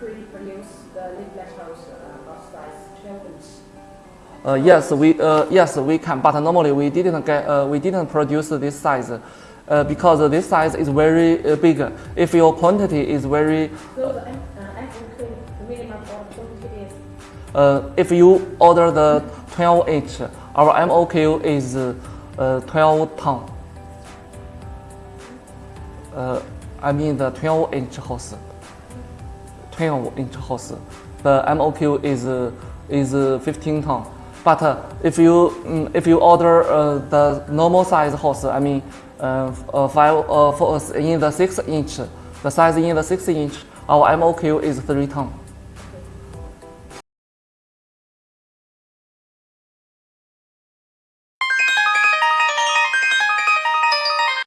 factory produce the uh, of size 12 inch? Uh, yes, we uh, yes we can, but normally we didn't get uh, we didn't produce this size uh, because this size is very uh, big. If your quantity is very So the uh, minimum quantity is uh, if you order the 12 inch, our MOQ is uh, 12 ton. Uh, I mean the 12 inch horse. 12 inch horse. The MOQ is is uh, 15 ton. But uh, if you mm, if you order uh, the normal size horse, I mean uh, five for in the six inch, the size in the six inch, our MOQ is 3 ton.